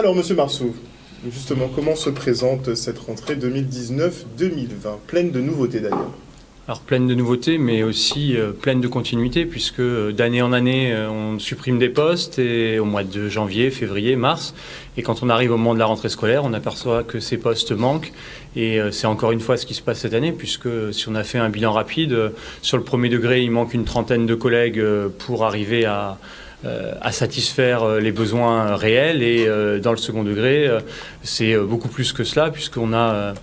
Alors, Monsieur Marceau, justement, comment se présente cette rentrée 2019-2020 Pleine de nouveautés d'ailleurs. Alors pleine de nouveautés, mais aussi euh, pleine de continuité, puisque euh, d'année en année, euh, on supprime des postes, et au mois de janvier, février, mars, et quand on arrive au moment de la rentrée scolaire, on aperçoit que ces postes manquent, et c'est encore une fois ce qui se passe cette année, puisque si on a fait un bilan rapide, sur le premier degré, il manque une trentaine de collègues pour arriver à, à satisfaire les besoins réels, et dans le second degré, c'est beaucoup plus que cela, puisqu'on a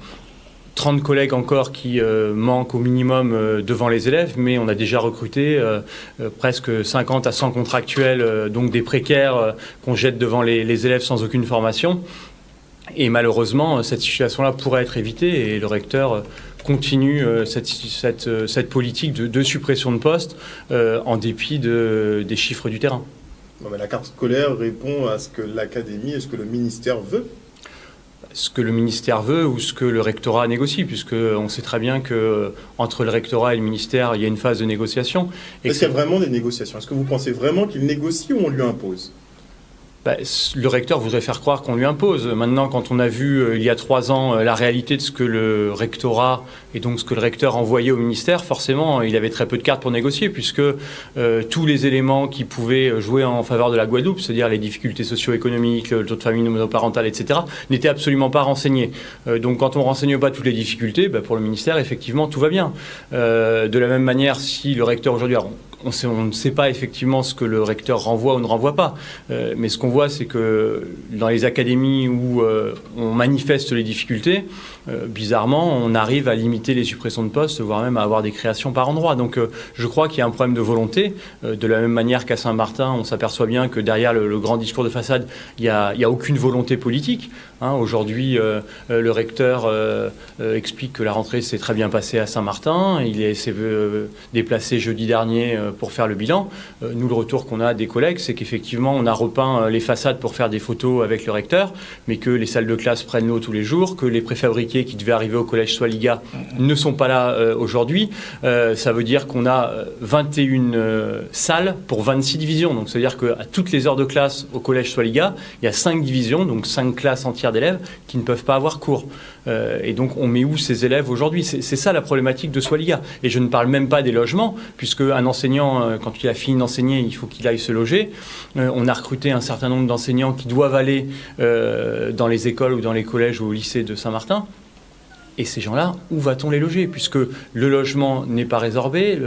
30 collègues encore qui euh, manquent au minimum euh, devant les élèves, mais on a déjà recruté euh, presque 50 à 100 contractuels, donc des précaires qu'on jette devant les, élèves sans aucune formation. Et malheureusement, cette situation-là pourrait être évitée et le recteur continue cette, cette, politique de, suppression de postes en dépit de, des chiffres du terrain. la carte scolaire répond à ce que l'académie et ce que le ministère veut ce que le ministère veut ou ce que le rectorat négocie, puisqu'on sait très bien que entre le rectorat et le ministère, il y a une phase de négociation. Est-ce qu'il y a vraiment des négociations? Est-ce que vous pensez vraiment qu'il négocie ou on lui impose? Bah, le recteur voudrait faire croire qu'on lui impose. Maintenant, quand on a vu euh, il y a trois ans euh, la réalité de ce que le rectorat et donc ce que le recteur envoyait au ministère, forcément, il avait très peu de cartes pour négocier, puisque euh, tous les éléments qui pouvaient jouer en faveur de la Guadeloupe, c'est-à-dire les difficultés socio-économiques, le taux de famille monoparentale, etc., n'étaient absolument pas renseignés. donc, quand on ne renseigne pas toutes les difficultés, bah, pour le ministère, effectivement, tout va bien. de la même manière, si le recteur aujourd'hui, on, ne sait pas effectivement ce que le recteur renvoie ou ne renvoie pas. Euh, mais ce qu'on voit, c'est que dans les académies où euh, on manifeste les difficultés, euh, bizarrement, on arrive à limiter les suppressions de postes, voire même à avoir des créations par endroit. Donc je crois qu'il y a un problème de volonté. de la même manière qu'à Saint-Martin, on s'aperçoit bien que derrière le, grand discours de façade, il n'y a, a, aucune volonté politique. Hein. Aujourd'hui, le recteur explique que la rentrée s'est très bien passée à Saint-Martin. Il s'est déplacé jeudi dernier pour faire le bilan. Euh, nous, le retour qu'on a des collègues, c'est qu'effectivement, on a repeint euh, les façades pour faire des photos avec le recteur, mais que les salles de classe prennent l'eau tous les jours, que les préfabriqués qui devaient arriver au collège Soiliga ne sont pas là euh, aujourd'hui. ça veut dire qu'on a 21 salles pour 26 divisions. Donc, c'est-à-dire qu'à toutes les heures de classe au collège Soiliga, il y a 5 divisions, donc 5 classes entières d'élèves qui ne peuvent pas avoir cours. et donc, on met où ces élèves aujourd'hui? C'est ça la problématique de Soiliga. Et je ne parle même pas des logements, puisque un enseignant euh, quand il a fini d'enseigner, il faut qu'il aille se loger. Euh, on a recruté un certain nombre d'enseignants qui doivent aller euh, dans les écoles ou dans les collèges ou au lycée de Saint-Martin. Et ces gens-là, où va-t-on les loger? Puisque le logement n'est pas résorbé,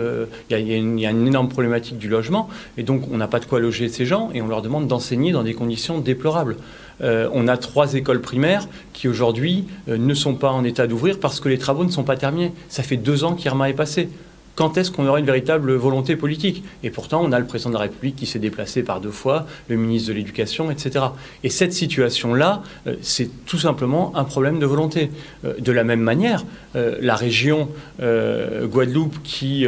il y, a une énorme problématique du logement, et donc on n'a pas de quoi loger ces gens, et on leur demande d'enseigner dans des conditions déplorables. on a trois écoles primaires qui aujourd'hui ne sont pas en état d'ouvrir parce que les travaux ne sont pas terminés. Ça fait deux ans qu'Irma est passé quand est-ce qu'on aura une véritable volonté politique? Et pourtant, on a le président de la République qui s'est déplacé par deux fois, le ministre de l'Éducation, etc. Et cette situation-là, euh, c'est tout simplement un problème de volonté. Euh, de la même manière, euh, la région Guadeloupe qui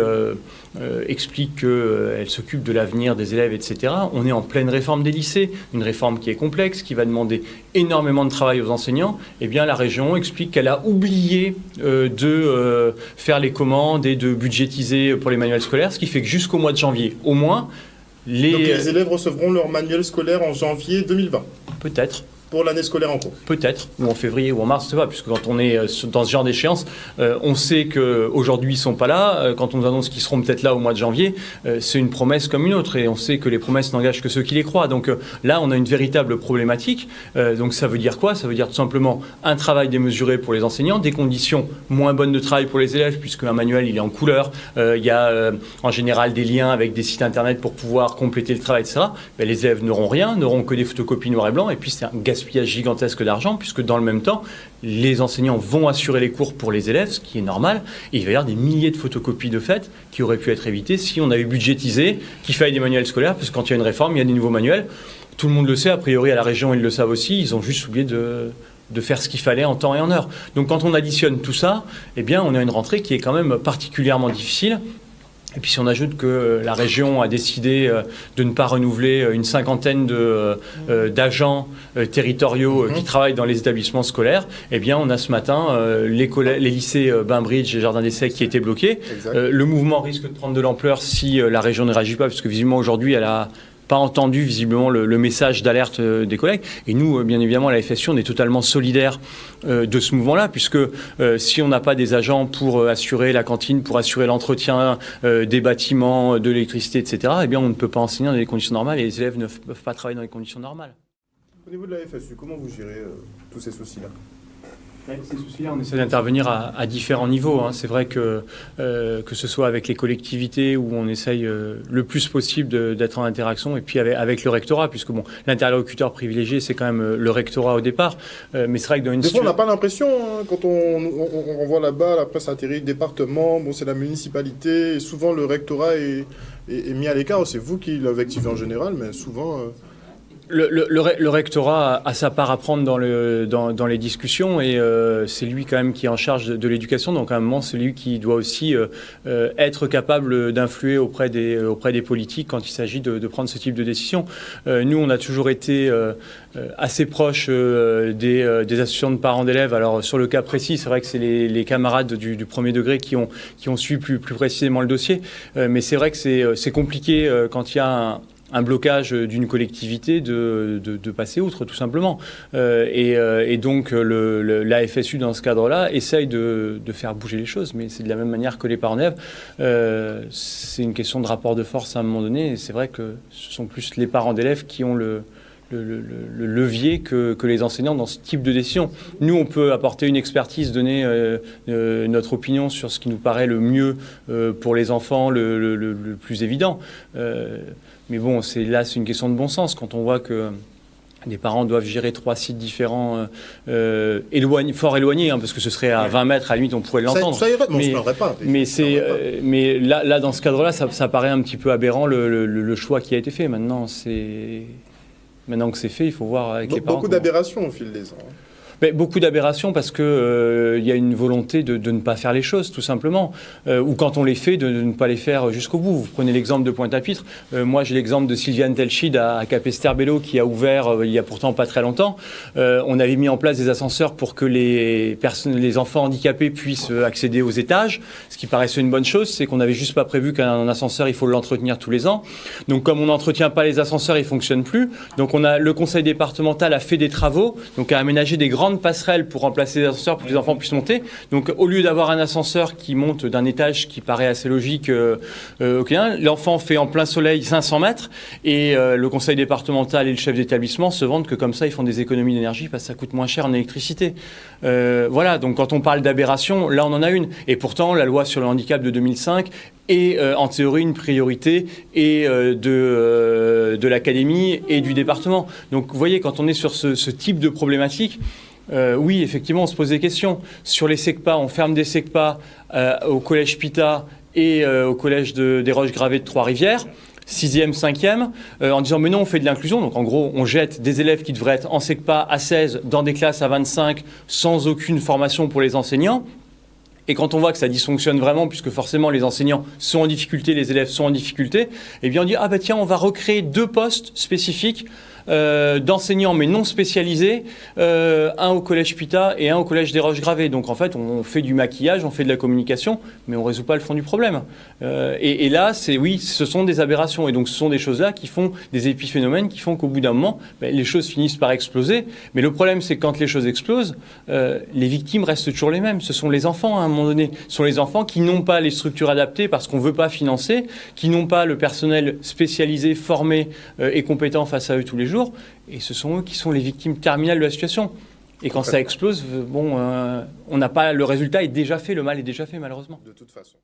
explique qu'elle s'occupe de l'avenir des élèves, etc., on est en pleine réforme des lycées, une réforme qui est complexe, qui va demander énormément de travail aux enseignants. Eh bien, la région explique qu'elle a oublié de faire les commandes et de budgétiser pour les manuels scolaires, ce qui fait que jusqu'au mois de janvier, au moins, les... Donc les élèves recevront leur manuel scolaire en janvier 2020 Peut-être pour l'année scolaire en cours Peut-être, ou en février ou en mars, je sais pas, puisque quand on est euh, dans ce genre d'échéance, euh, on sait qu'aujourd'hui ils ne sont pas là. Euh, quand on nous annonce qu'ils seront peut-être là au mois de janvier, c'est une promesse comme une autre, et on sait que les promesses n'engagent que ceux qui les croient. Donc là, on a une véritable problématique. donc ça veut dire quoi? Ça veut dire tout simplement un travail démesuré pour les enseignants, des conditions moins bonnes de travail pour les élèves, puisque un manuel il est en couleur, il y a en général des liens avec des sites internet pour pouvoir compléter le travail, etc. Mais les élèves n'auront rien, n'auront que des photocopies noir et blanc, et puis c'est un gaspillage gaspillage gigantesque d'argent, puisque dans le même temps, les enseignants vont assurer les cours pour les élèves, ce qui est normal, et il va y avoir des milliers de photocopies de fait qui auraient pu être évitées si on avait budgétisé qu'il fallait des manuels scolaires, parce que quand il y a une réforme, il y a des nouveaux manuels. Tout le monde le sait, a priori à la région, ils le savent aussi, ils ont juste oublié de, de faire ce qu'il fallait en temps et en heure. Donc quand on additionne tout ça, eh bien on a une rentrée qui est quand même particulièrement difficile et puis si on ajoute que euh, la région a décidé euh, de ne pas renouveler euh, une cinquantaine d'agents territoriaux qui mhm. travaillent dans les établissements scolaires, eh bien on a ce matin les, les, lycées Bainbridge et Jardin d'Essai qui étaient bloqués. le mouvement risque de prendre de l'ampleur si la région ne réagit pas, puisque visiblement aujourd'hui elle a pas entendu visiblement le, message d'alerte des collègues. Et nous, bien évidemment, à la FSU, on est totalement solidaire de ce mouvement-là, puisque si on n'a pas des agents pour assurer la cantine, pour assurer l'entretien des bâtiments, de l'électricité, etc., eh bien, on ne peut pas enseigner dans des conditions normales et les élèves ne peuvent pas travailler dans des conditions normales. Au niveau de la FSU, comment vous gérez tous ces soucis-là? Ces soucis-là, on essaie d'intervenir à, différents niveaux. Hein. C'est vrai que euh, que ce soit avec les collectivités où on essaye euh, le plus possible d'être en interaction, et puis avec, le rectorat, puisque bon, l'interlocuteur privilégié, c'est quand même euh, le rectorat au départ. mais c'est vrai que dans une Des fois, on n'a pas l'impression, hein, quand on, on, voit là-bas, la presse atterrit, département, bon, c'est la municipalité, et souvent le rectorat est, est, mis à l'écart. C'est vous qui l'avez activé en général, mais souvent... Le, rectorat a, sa part à prendre dans, le, les discussions et euh, c'est lui quand même qui est en charge de, l'éducation. Donc à un moment, c'est lui qui doit aussi euh, euh, être capable d'influer auprès des, politiques quand il s'agit de, prendre ce type de décision. nous, on a toujours été assez proche des, associations de parents d'élèves. Alors sur le cas précis, c'est vrai que c'est les, camarades du, premier degré qui ont, qui ont suivi plus, plus précisément le dossier. mais c'est vrai que c'est compliqué quand il y a un, un blocage d'une collectivité de, passer outre, tout simplement. Euh, et, euh, et, donc, le, la FSU, dans ce cadre-là, essaye de, faire bouger les choses, mais c'est de la même manière que les parents d'élèves. Euh, c'est une question de rapport de force à un moment donné, et c'est vrai que ce sont plus les parents d'élèves qui ont le, le, levier que, que, les enseignants dans ce type de décision. Nous, on peut apporter une expertise, donner notre opinion sur ce qui nous paraît le mieux pour les enfants, le, plus évident. Mais bon, c'est là, c'est une question de bon sens. Quand on voit que des parents doivent gérer trois sites différents, euh, euh fort éloignés, hein, parce que ce serait à 20 mètres, à la limite, on pourrait l'entendre. Ça, irait, mais, on se pas. Mais, c'est, euh, mais là, là, dans ce cadre-là, ça, paraît un petit peu aberrant le, choix qui a été fait. Maintenant, c'est... Maintenant que c'est fait, il faut voir avec les parents. Beaucoup d'aberrations au fil des ans. Beaucoup d'aberrations parce qu'il euh, y a une volonté de, ne pas faire les choses, tout simplement. Euh, ou quand on les fait, de, ne pas les faire jusqu'au bout. Vous prenez l'exemple de Pointe-à-Pitre. Euh, moi, j'ai l'exemple de Sylviane Telchid à, à qui a ouvert il y a pourtant pas très longtemps. on avait mis en place des ascenseurs pour que les, les enfants handicapés puissent accéder aux étages. Ce qui paraissait une bonne chose, c'est qu'on n'avait juste pas prévu qu'un ascenseur, il faut l'entretenir tous les ans. Donc, comme on n'entretient pas les ascenseurs, ils fonctionnent plus. Donc, on a, le conseil départemental a fait des travaux, donc a aménagé des grandes passerelle pour remplacer les ascenseurs pour que les enfants puissent monter. Donc au lieu d'avoir un ascenseur qui monte d'un étage qui paraît assez logique, euh, euh l'enfant fait en plein soleil 500 mètres et euh, le conseil départemental et le chef d'établissement se vendent que comme ça ils font des économies d'énergie parce que ça coûte moins cher en électricité. Euh, voilà, donc quand on parle d'aberration, là on en a une. Et pourtant la loi sur le handicap de 2005 est en théorie une priorité et de, de l'académie et du département. Donc vous voyez, quand on est sur ce type de problématique, euh, oui, effectivement, on se pose des questions. Sur les SECPA, on ferme des SECPA euh, au collège Pita et euh, au collège des Roches Gravées de Trois-Rivières. 6e, 5e, en disant mais non, on fait de l'inclusion. Donc en gros, on jette des élèves qui devraient être en SECPA à 16 dans des classes à 25 sans aucune formation pour les enseignants. Et quand on voit que ça dysfonctionne vraiment, puisque forcément les enseignants sont en difficulté, les élèves sont en difficulté, eh bien on dit ah bah tiens, on va recréer deux postes spécifiques euh, d'enseignants mais non spécialisés, euh, un au collège Pita et un au collège des Roches Gravées. Donc en fait, on fait du maquillage, on fait de la communication, mais on résout pas le fond du problème. Euh, et, là, c'est oui, ce sont des aberrations. Et donc ce sont des choses-là qui font des épiphénomènes qui font qu'au bout d'un moment, ben, les choses finissent par exploser. Mais le problème, c'est que quand les choses explosent, les victimes restent toujours les mêmes. Ce sont les enfants à un moment donné. Ce sont les enfants qui n'ont pas les structures adaptées parce qu'on ne veut pas financer, qui n'ont pas le personnel spécialisé, formé et compétent face à eux tous les jours et ce sont eux qui sont les victimes terminales de la situation. Et quand ça explose, bon, euh, on n'a pas le résultat est déjà fait, le mal est déjà fait malheureusement. De toute façon.